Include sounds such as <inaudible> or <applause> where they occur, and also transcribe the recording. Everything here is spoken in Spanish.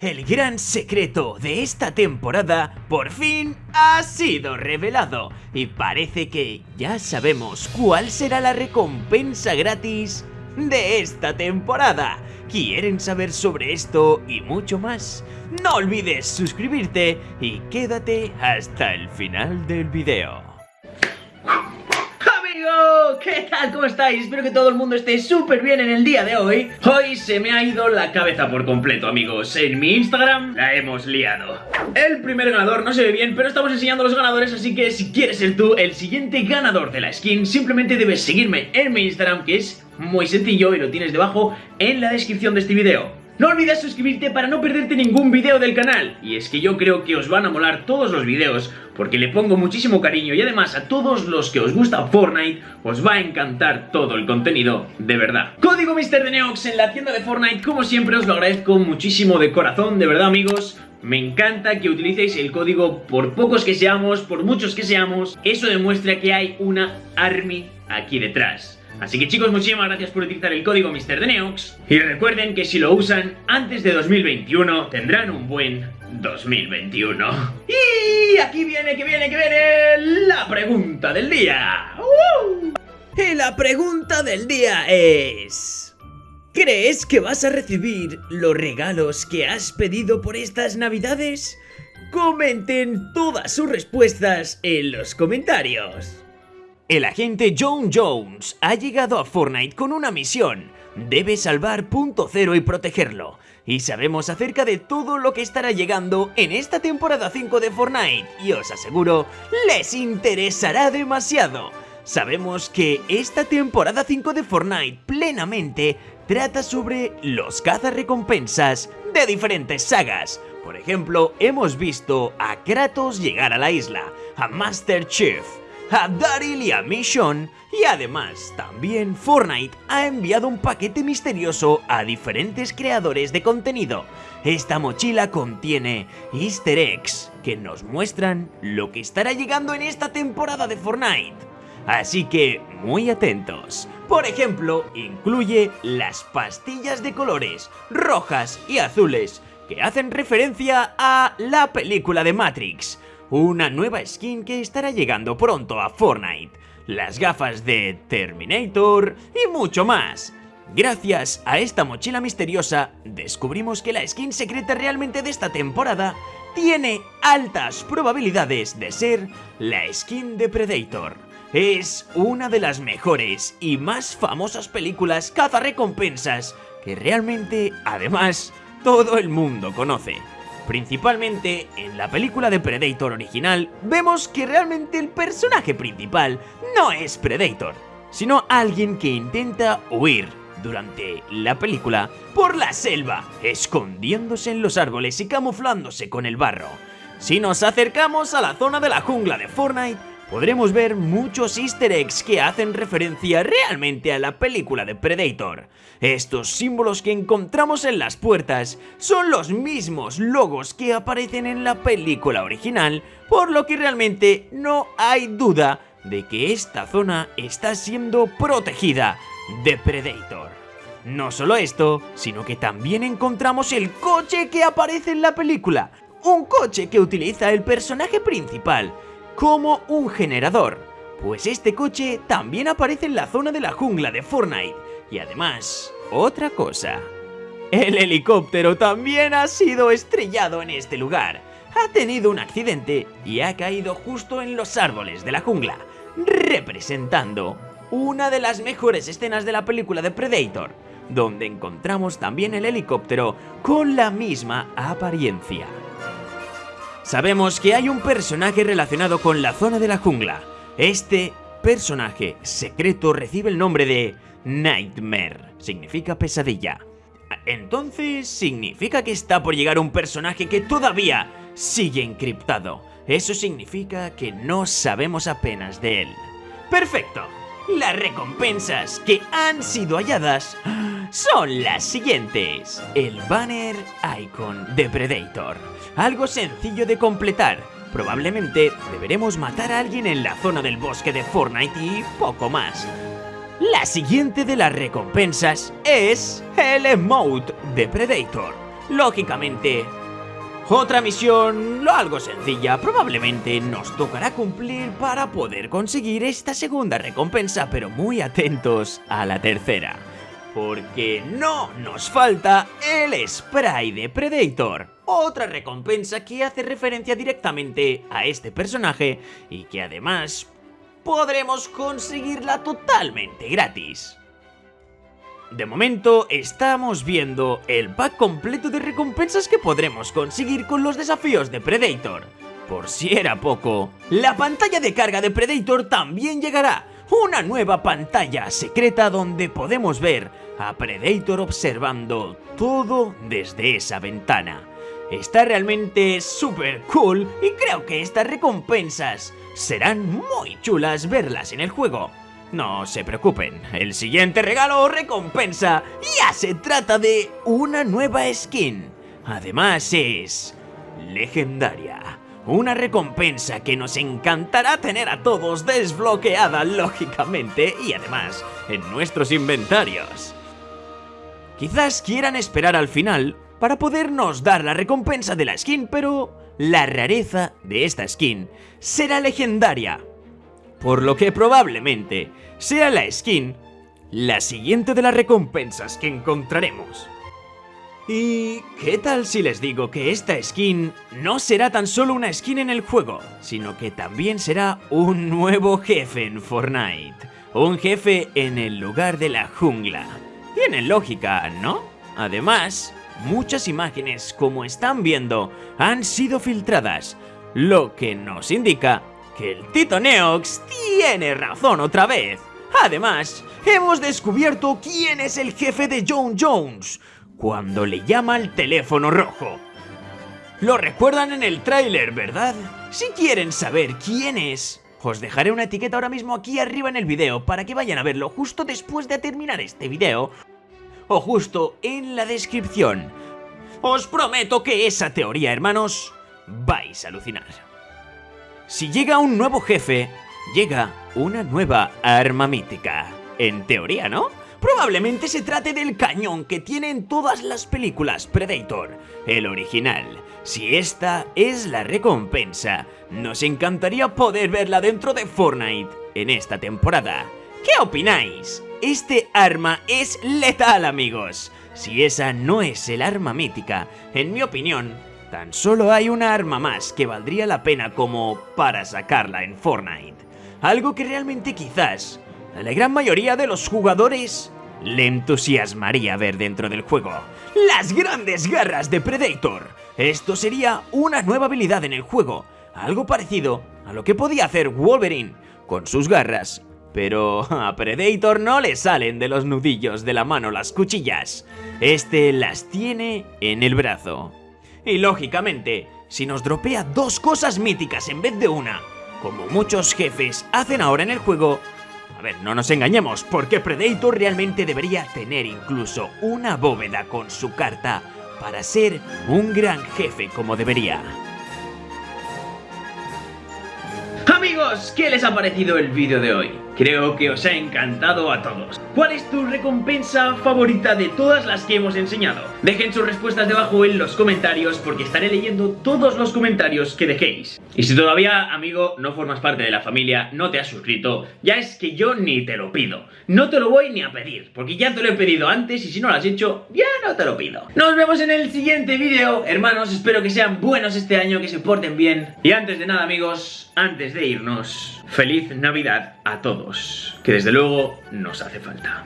El gran secreto de esta temporada por fin ha sido revelado y parece que ya sabemos cuál será la recompensa gratis de esta temporada. ¿Quieren saber sobre esto y mucho más? No olvides suscribirte y quédate hasta el final del video. ¿Qué tal? ¿Cómo estáis? Espero que todo el mundo esté súper bien en el día de hoy. Hoy se me ha ido la cabeza por completo, amigos. En mi Instagram la hemos liado. El primer ganador no se ve bien, pero estamos enseñando los ganadores, así que si quieres ser tú el siguiente ganador de la skin, simplemente debes seguirme en mi Instagram, que es muy sencillo y lo tienes debajo en la descripción de este video. No olvides suscribirte para no perderte ningún video del canal. Y es que yo creo que os van a molar todos los videos porque le pongo muchísimo cariño y además a todos los que os gusta Fortnite os va a encantar todo el contenido de verdad. Código MrDeneox en la tienda de Fortnite, como siempre os lo agradezco muchísimo de corazón, de verdad amigos. Me encanta que utilicéis el código por pocos que seamos, por muchos que seamos. Eso demuestra que hay una army aquí detrás. Así que chicos, muchísimas gracias por utilizar el código MrDeneox y recuerden que si lo usan antes de 2021 tendrán un buen 2021. Y aquí viene, que viene, que viene la pregunta del día. Y la pregunta del día es... ¿Crees que vas a recibir los regalos que has pedido por estas navidades? Comenten todas sus respuestas en los comentarios. El agente John Jones ha llegado a Fortnite con una misión. Debe salvar Punto Cero y protegerlo. Y sabemos acerca de todo lo que estará llegando en esta temporada 5 de Fortnite. Y os aseguro, les interesará demasiado. Sabemos que esta temporada 5 de Fortnite plenamente trata sobre los cazarrecompensas de diferentes sagas. Por ejemplo, hemos visto a Kratos llegar a la isla, a Master Chief, a Daryl y a Mission y además también Fortnite ha enviado un paquete misterioso a diferentes creadores de contenido. Esta mochila contiene easter eggs que nos muestran lo que estará llegando en esta temporada de Fortnite. Así que muy atentos. Por ejemplo, incluye las pastillas de colores rojas y azules que hacen referencia a la película de Matrix una nueva skin que estará llegando pronto a Fortnite, las gafas de Terminator y mucho más. Gracias a esta mochila misteriosa, descubrimos que la skin secreta realmente de esta temporada tiene altas probabilidades de ser la skin de Predator. Es una de las mejores y más famosas películas cazarrecompensas que realmente, además, todo el mundo conoce. Principalmente en la película de Predator original vemos que realmente el personaje principal no es Predator, sino alguien que intenta huir durante la película por la selva, escondiéndose en los árboles y camuflándose con el barro. Si nos acercamos a la zona de la jungla de Fortnite, podremos ver muchos easter eggs que hacen referencia realmente a la película de Predator. Estos símbolos que encontramos en las puertas son los mismos logos que aparecen en la película original, por lo que realmente no hay duda de que esta zona está siendo protegida de Predator. No solo esto, sino que también encontramos el coche que aparece en la película, un coche que utiliza el personaje principal, como un generador, pues este coche también aparece en la zona de la jungla de Fortnite. Y además, otra cosa. El helicóptero también ha sido estrellado en este lugar. Ha tenido un accidente y ha caído justo en los árboles de la jungla, representando una de las mejores escenas de la película de Predator, donde encontramos también el helicóptero con la misma apariencia. Sabemos que hay un personaje relacionado con la zona de la jungla. Este personaje secreto recibe el nombre de Nightmare. Significa pesadilla. Entonces, significa que está por llegar un personaje que todavía sigue encriptado. Eso significa que no sabemos apenas de él. ¡Perfecto! Las recompensas que han sido halladas son las siguientes. El banner icon de Predator algo sencillo de completar. Probablemente deberemos matar a alguien en la zona del bosque de Fortnite y poco más. La siguiente de las recompensas es el emote de Predator. Lógicamente, otra misión, algo sencilla, probablemente nos tocará cumplir para poder conseguir esta segunda recompensa, pero muy atentos a la tercera. Porque no nos falta el spray de Predator. Otra recompensa que hace referencia directamente a este personaje y que además podremos conseguirla totalmente gratis. De momento estamos viendo el pack completo de recompensas que podremos conseguir con los desafíos de Predator. Por si era poco, la pantalla de carga de Predator también llegará. Una nueva pantalla secreta donde podemos ver a Predator observando todo desde esa ventana. Está realmente súper cool y creo que estas recompensas serán muy chulas verlas en el juego. No se preocupen, el siguiente regalo recompensa ya se trata de una nueva skin. Además es legendaria. Una recompensa que nos encantará tener a todos desbloqueada lógicamente y además en nuestros inventarios. Quizás quieran esperar al final para podernos dar la recompensa de la skin, pero la rareza de esta skin será legendaria por lo que probablemente sea la skin la siguiente de las recompensas que encontraremos. ¿Y qué tal si les digo que esta skin no será tan solo una skin en el juego, sino que también será un nuevo jefe en Fortnite? Un jefe en el lugar de la jungla. Tiene lógica, ¿no? Además, muchas imágenes, como están viendo, han sido filtradas, lo que nos indica que el Tito Neox tiene razón otra vez. Además, hemos descubierto quién es el jefe de John Jones cuando le llama al teléfono rojo. Lo recuerdan en el tráiler, ¿verdad? Si quieren saber quién es, os dejaré una etiqueta ahora mismo aquí arriba en el video para que vayan a verlo justo después de terminar este video o justo en la descripción. Os prometo que esa teoría, hermanos, vais a alucinar. Si llega un nuevo jefe, llega una nueva arma mítica. En teoría, ¿no? Probablemente se trate del cañón que tiene en todas las películas Predator, el original. Si esta es la recompensa, nos encantaría poder verla dentro de Fortnite en esta temporada. ¿Qué opináis? Este arma es letal, amigos. Si esa no es el arma mítica, en mi opinión, Tan solo hay una arma más que valdría la pena como para sacarla en Fortnite. Algo que realmente quizás a la gran mayoría de los jugadores le entusiasmaría ver dentro del juego. Las grandes garras de Predator. Esto sería una nueva habilidad en el juego, algo parecido a lo que podía hacer Wolverine con sus garras. Pero <laughs> a Predator no le salen de los nudillos de la mano las cuchillas. Este las tiene en el brazo. Y lógicamente, si nos dropea dos cosas míticas en vez de una, como muchos jefes hacen ahora en el juego, a ver, no nos engañemos, porque Predator realmente debería tener incluso una bóveda con su carta para ser un gran jefe como debería. Amigos, ¿qué les ha parecido el vídeo de hoy? Creo que os ha encantado a todos. ¿Cuál es tu recompensa favorita de todas las que hemos enseñado? Dejen sus respuestas debajo en los comentarios porque estaré leyendo todos los comentarios que dejéis. Y si todavía, amigo, no formas parte de la familia, no te has suscrito, ya es que yo ni te lo pido. No te lo voy ni a pedir, porque ya te lo he pedido antes y si no lo has hecho, ya no te lo pido. Nos vemos en el siguiente vídeo, hermanos, espero que sean buenos este año, que se porten bien. Y antes de nada, amigos, antes de irnos, feliz Navidad a todos que desde luego nos hace falta.